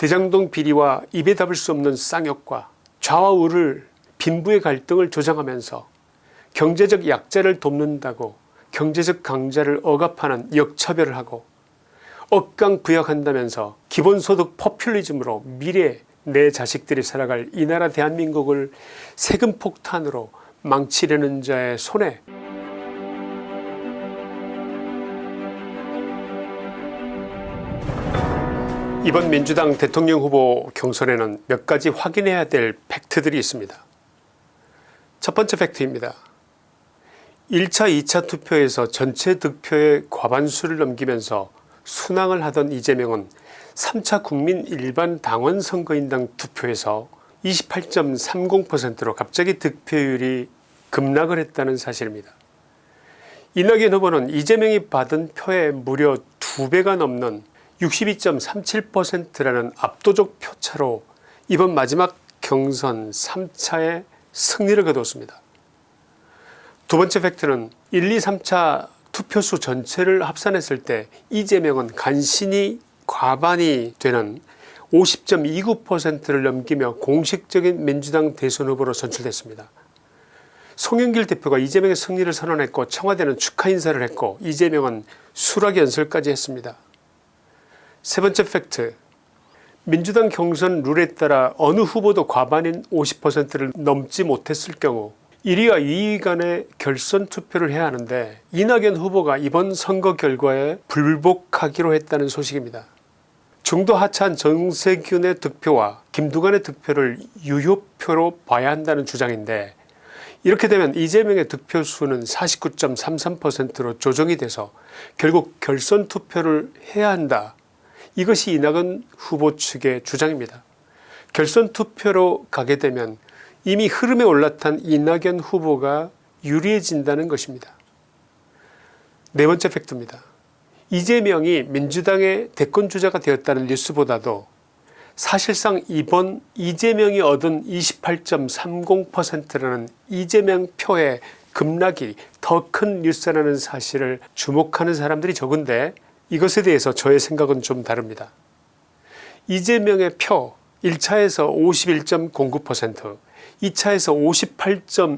대장동 비리와 입에 담을 수 없는 쌍욕과 좌와 우를 빈부의 갈등을 조장하면서 경제적 약자를 돕는다고 경제적 강자를 억압하는 역차별을 하고 억강부약한다면서 기본소득 포퓰리즘으로 미래 내 자식들이 살아갈 이 나라 대한민국을 세금 폭탄으로 망치려는 자의 손에 이번 민주당 대통령 후보 경선에는 몇 가지 확인해야 될 팩트들이 있습니다. 첫 번째 팩트입니다. 1차 2차 투표에서 전체 득표의 과반수를 넘기면서 순항을 하던 이재명은 3차 국민 일반 당원 선거인당 투표에서 28.30%로 갑자기 득표율이 급락을 했다는 사실입니다. 이낙연 후보는 이재명이 받은 표의 무려 2배가 넘는 62.37%라는 압도적 표차로 이번 마지막 경선 3차에 승리를 거두었습니다. 두 번째 팩트는 1, 2, 3차 투표수 전체를 합산했을 때 이재명은 간신히 과반이 되는 50.29%를 넘기며 공식적인 민주당 대선 후보로 선출됐습니다. 송영길 대표가 이재명의 승리를 선언했고 청와대는 축하 인사를 했고 이재명은 수락 연설까지 했습니다. 세 번째 팩트 민주당 경선 룰에 따라 어느 후보도 과반인 50%를 넘지 못했을 경우 1위와 2위 간의 결선 투표를 해야 하는데 이낙연 후보가 이번 선거 결과에 불복하기로 했다는 소식입니다. 중도 하차한 정세균의 득표와 김두관의 득표를 유효표로 봐야 한다는 주장인데 이렇게 되면 이재명의 득표수는 49.33%로 조정이 돼서 결국 결선 투표를 해야 한다. 이것이 이낙연 후보 측의 주장입니다. 결선 투표로 가게 되면 이미 흐름에 올라탄 이낙연 후보가 유리해진다는 것입니다. 네 번째 팩트입니다. 이재명이 민주당의 대권주자가 되었다는 뉴스보다도 사실상 이번 이재명이 얻은 28.30%라는 이재명 표의 급락이 더 큰 뉴스라는 사실을 주목하는 사람들이 적은데 이것에 대해서 저의 생각은 좀 다릅니다. 이재명의 표 1차에서 51.09% 2차에서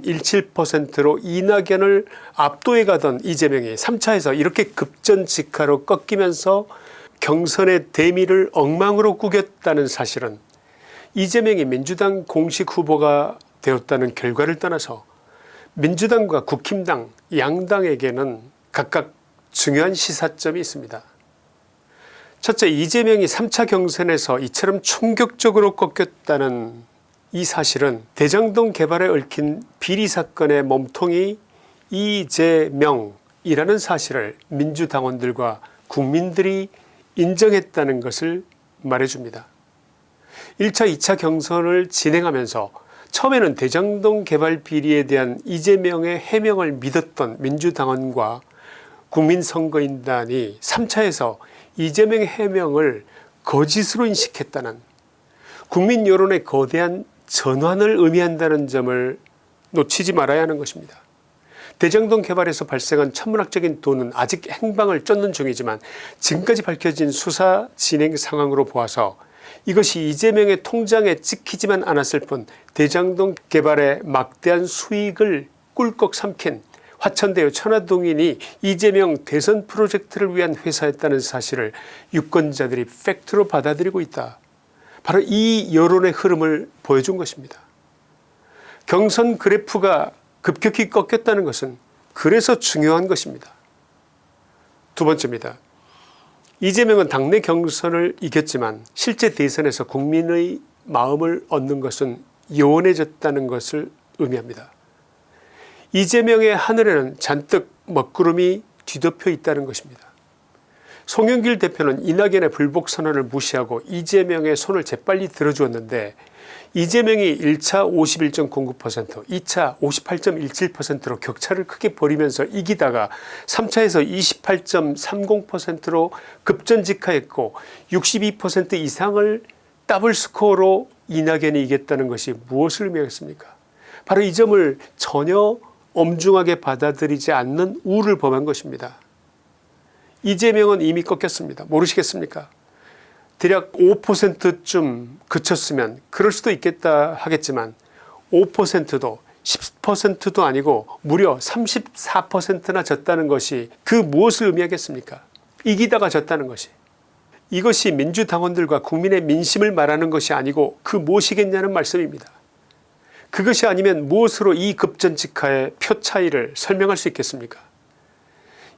58.17%로 이낙연을 압도해 가던 이재명이 3차에서 이렇게 급전직하로 꺾이면서 경선의 대미를 엉망으로 꾸겼다는 사실은 이재명이 민주당 공식 후보가 되었다는 결과를 떠나서 민주당과 국힘당 양당에게는 각각 중요한 시사점이 있습니다. 첫째 이재명이 3차 경선에서 이처럼 충격적으로 꺾였다는 이 사실은 대장동 개발에 얽힌 비리사건의 몸통이 이재명이라는 사실을 민주당원들과 국민들이 인정했다는 것을 말해줍니다. 1차 2차 경선을 진행하면서 처음에는 대장동 개발 비리에 대한 이재명의 해명을 믿었던 민주당원과 국민선거인단이 3차에서 이재명의 해명을 거짓으로 인식했다는 국민 여론의 거대한 전환을 의미한다는 점을 놓치지 말아야 하는 것입니다. 대장동 개발에서 발생한 천문학적인 돈은 아직 행방을 쫓는 중이지만 지금까지 밝혀진 수사 진행 상황으로 보아서 이것이 이재명의 통장에 찍히지만 않았을 뿐 대장동 개발의 막대한 수익을 꿀꺽 삼킨 화천대유 천화동인이 이재명 대선 프로젝트를 위한 회사였다는 사실을 유권자들이 팩트로 받아들이고 있다. 바로 이 여론의 흐름을 보여준 것입니다. 경선 그래프가 급격히 꺾였다는 것은 그래서 중요한 것입니다. 두 번째입니다. 이재명은 당내 경선을 이겼지만 실제 대선에서 국민의 마음을 얻는 것은 요원해졌다는 것을 의미합니다. 이재명의 하늘에는 잔뜩 먹구름이 뒤덮여 있다는 것입니다. 송영길 대표는 이낙연의 불복 선언을 무시하고 이재명의 손을 재빨리 들어주었는데 이재명이 1차 51.09% 2차 58.17%로 격차를 크게 벌이면서 이기다가 3차에서 28.30%로 급전직하였고 62% 이상을 더블 스코어로 이낙연이 이겼다는 것이 무엇을 의미하겠습니까 바로 이 점을 전혀 엄중하게 받아들이지 않는 우를 범한 것입니다. 이재명은 이미 꺾였습니다. 모르시겠습니까 대략 5%쯤 그쳤으면 그럴 수도 있겠다 하겠지만 5%도 10%도 아니고 무려 34%나 졌다는 것이 그 무엇을 의미하겠습니까 이기다가 졌다는 것이 이것이 민주당원들과 국민의 민심을 말하는 것이 아니고 그 무엇이겠냐는 말씀입니다. 그것이 아니면 무엇으로 이 급전직하의 표 차이를 설명할 수 있겠습니까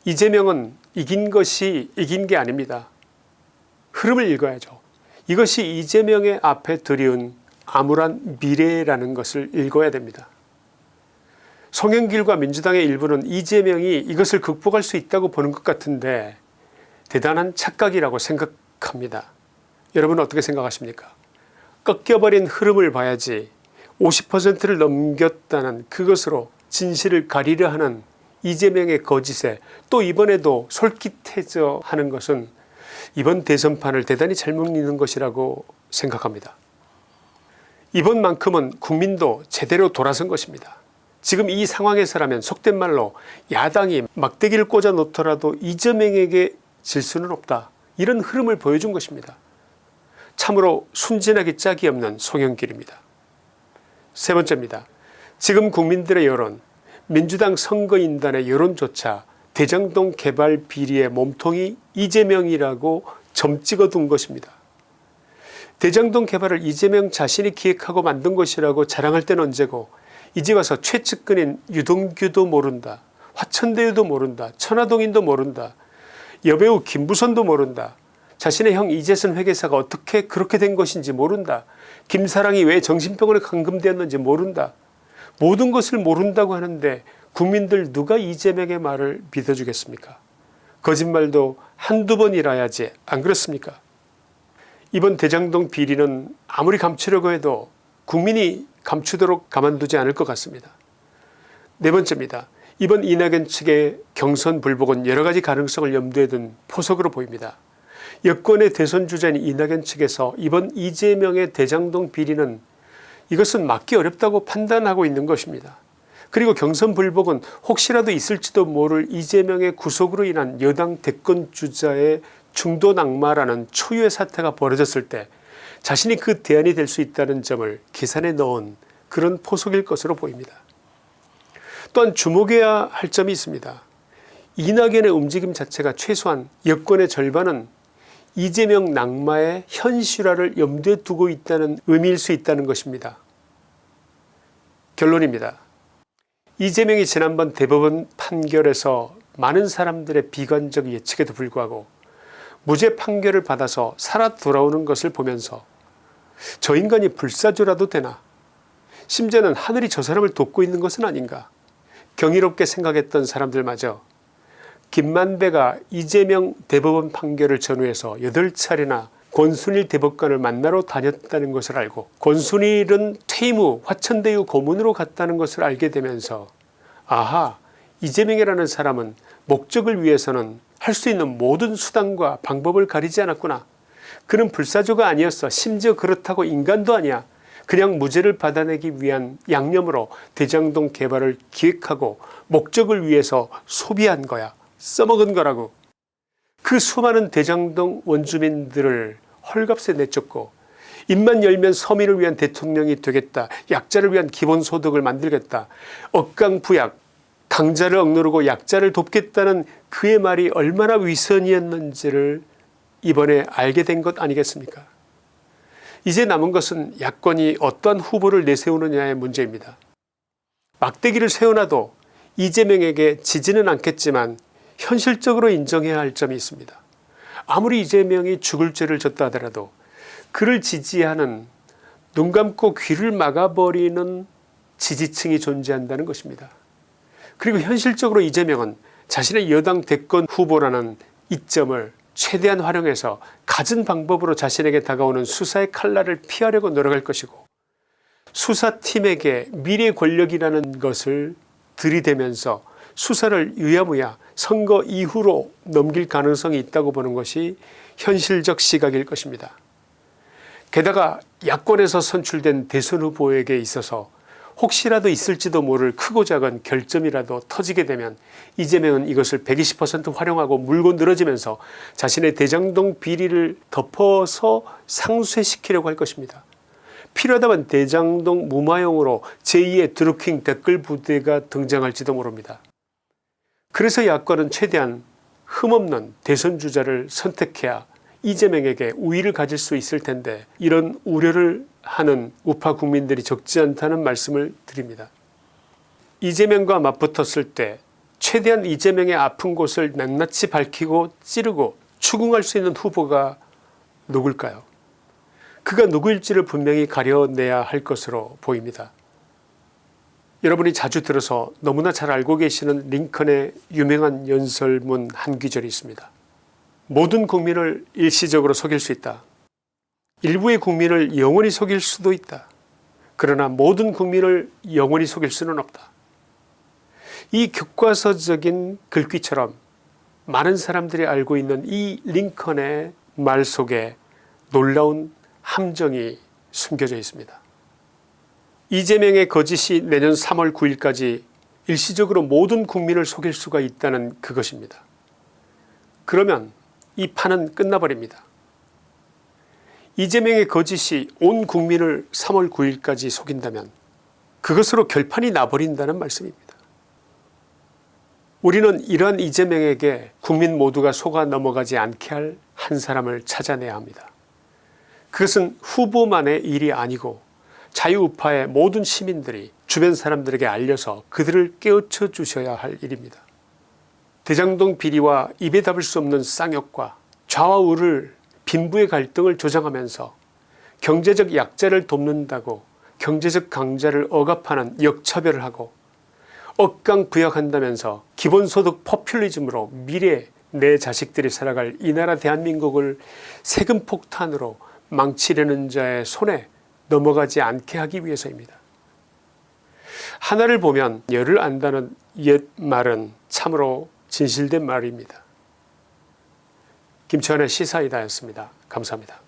이재명은 이긴 것이 이긴 게 아닙니다. 흐름을 읽어야죠. 이것이 이재명의 앞에 들이운 암울한 미래라는 것을 읽어야 됩니다. 송영길과 민주당의 일부는 이재명이 이것을 극복할 수 있다고 보는 것 같은데 대단한 착각이라고 생각합니다. 여러분 어떻게 생각하십니까 꺾여버린 흐름을 봐야지 50%를 넘겼다는 그것으로 진실을 가리려 하는 이재명의 거짓에 또 이번에도 솔깃해져 하는 것은 이번 대선판을 대단히 잘못 읽는 것이라고 생각합니다. 이번만큼은 국민도 제대로 돌아선 것입니다. 지금 이 상황에서라면 속된 말로 야당이 막대기를 꽂아 놓더라도 이재명에게 질 수는 없다 이런 흐름을 보여준 것입니다. 참으로 순진하기 짝이 없는 송영길입니다. 세 번째입니다. 지금 국민들의 여론 민주당 선거인단의 여론조차 대장동 개발 비리의 몸통이 이재명이라고 점 찍어둔 것입니다. 대장동 개발을 이재명 자신이 기획하고 만든 것이라고 자랑할 때는 언제고 이제 와서 최측근인 유동규도 모른다. 화천대유도 모른다. 천화동인도 모른다. 여배우 김부선도 모른다. 자신의 형 이재선 회계사가 어떻게 그렇게 된 것인지 모른다. 김사랑이 왜 정신병원에 감금되었는지 모른다. 모든 것을 모른다고 하는데 국민들 누가 이재명의 말을 믿어주겠습니까 거짓말도 한두 번이라야지 안 그렇습니까 이번 대장동 비리는 아무리 감추려고 해도 국민이 감추도록 가만두지 않을 것 같습니다. 네 번째입니다. 이번 이낙연 측의 경선 불복은 여러가지 가능성을 염두에 둔 포석으로 보입니다. 여권의 대선 주자인 이낙연 측에서 이번 이재명의 대장동 비리는 이것은 막기 어렵다고 판단하고 있는 것입니다. 그리고 경선 불복은 혹시라도 있을지도 모를 이재명의 구속으로 인한 여당 대권 주자의 중도 낙마라는 초유의 사태가 벌어졌을 때 자신이 그 대안이 될 수 있다는 점을 계산에 넣은 그런 포석일 것으로 보입니다. 또한 주목해야 할 점이 있습니다. 이낙연의 움직임 자체가 최소한 여권의 절반은 이재명 낙마의 현실화를 염두에 두고 있다는 의미일 수 있다는 것입니다. 결론입니다. 이재명이 지난번 대법원 판결에서 많은 사람들의 비관적 예측에도 불구하고 무죄 판결을 받아서 살아 돌아오는 것을 보면서 저 인간이 불사조라도 되나 심지어는 하늘이 저 사람을 돕고 있는 것은 아닌가 경이롭게 생각했던 사람들마저 김만배가 이재명 대법원 판결을 전후해서 8차례나 권순일 대법관을 만나러 다녔다는 것을 알고 권순일은 퇴임 후 화천대유 고문으로 갔다는 것을 알게 되면서 아하 이재명이라는 사람은 목적을 위해서는 할 수 있는 모든 수단과 방법을 가리지 않았구나. 그는 불사조가 아니었어. 심지어 그렇다고 인간도 아니야. 그냥 무죄를 받아내기 위한 양념으로 대장동 개발을 기획하고 목적을 위해서 소비한 거야. 써먹은 거라고. 그 수많은 대장동 원주민들을 헐값에 내쫓고 입만 열면 서민을 위한 대통령이 되겠다. 약자를 위한 기본소득을 만들겠다. 억강부약 강자를 억누르고 약자를 돕겠다는 그의 말이 얼마나 위선이었는지를 이번에 알게 된 것 아니겠습니까 이제 남은 것은 야권이 어떠한 후보를 내세우느냐의 문제입니다. 막대기를 세워놔도 이재명에게 지지는 않겠지만 현실적으로 인정해야 할 점이 있습니다. 아무리 이재명이 죽을 죄를 졌다 하더라도 그를 지지하는 눈 감고 귀를 막아버리는 지지층이 존재한다는 것입니다. 그리고 현실적으로 이재명은 자신의 여당 대권 후보라는 이점을 최대한 활용해서 갖은 방법으로 자신에게 다가오는 수사의 칼날을 피하려고 노력할 것이고 수사팀에게 미래 권력이라는 것을 들이대면서 수사를 유야무야 선거 이후로 넘길 가능성이 있다고 보는 것이 현실적 시각일 것입니다. 게다가 야권에서 선출된 대선 후보에게 있어서 혹시라도 있을지도 모를 크고 작은 결점이라도 터지게 되면 이재명은 이것을 120% 활용하고 물고 늘어지면서 자신의 대장동 비리를 덮어서 상쇄시키려고 할 것입니다. 필요하다면 대장동 무마용으로 제2의 드루킹 댓글 부대가 등장할지도 모릅니다. 그래서 야권은 최대한 흠없는 대선 주자를 선택해야 이재명에게 우위를 가질 수 있을 텐데 이런 우려를 하는 우파 국민들이 적지 않다는 말씀을 드립니다. 이재명과 맞붙었을 때 최대한 이재명의 아픈 곳을 낱낱이 밝히고 찌르고 추궁할 수 있는 후보가 누굴까요 그가 누구일지를 분명히 가려내야 할 것으로 보입니다. 여러분이 자주 들어서 너무나 잘 알고 계시는 링컨의 유명한 연설문 한 귀절이 있습니다. 모든 국민을 일시적으로 속일 수 있다. 일부의 국민을 영원히 속일 수도 있다. 그러나 모든 국민을 영원히 속일 수는 없다. 이 교과서적인 글귀처럼 많은 사람들이 알고 있는 이 링컨의 말 속에 놀라운 함정이 숨겨져 있습니다. 이재명의 거짓이 내년 3월 9일까지 일시적으로 모든 국민을 속일 수가 있다는 그것입니다. 그러면 이 판은 끝나버립니다. 이재명의 거짓이 온 국민을 3월 9일까지 속인다면 그것으로 결판이 나버린다는 말씀입니다. 우리는 이러한 이재명에게 국민 모두가 속아 넘어가지 않게 할 한 사람을 찾아내야 합니다. 그것은 후보만의 일이 아니고 자유우파의 모든 시민들이 주변 사람들에게 알려서 그들을 깨우쳐 주셔야 할 일입니다. 대장동 비리와 입에 담을 수 없는 쌍욕과 좌와 우를 빈부의 갈등을 조장하면서 경제적 약자를 돕는다고 경제적 강자를 억압하는 역차별을 하고 억강부약한다면서 기본소득 포퓰리즘으로 미래 내 자식들이 살아갈 이 나라 대한민국을 세금 폭탄으로 망치려는 자의 손에 넘어가지 않게 하기 위해서입니다. 하나를 보면 열을 안다는 옛 말은 참으로 진실된 말입니다. 김치환의 시사이다였습니다. 감사합니다.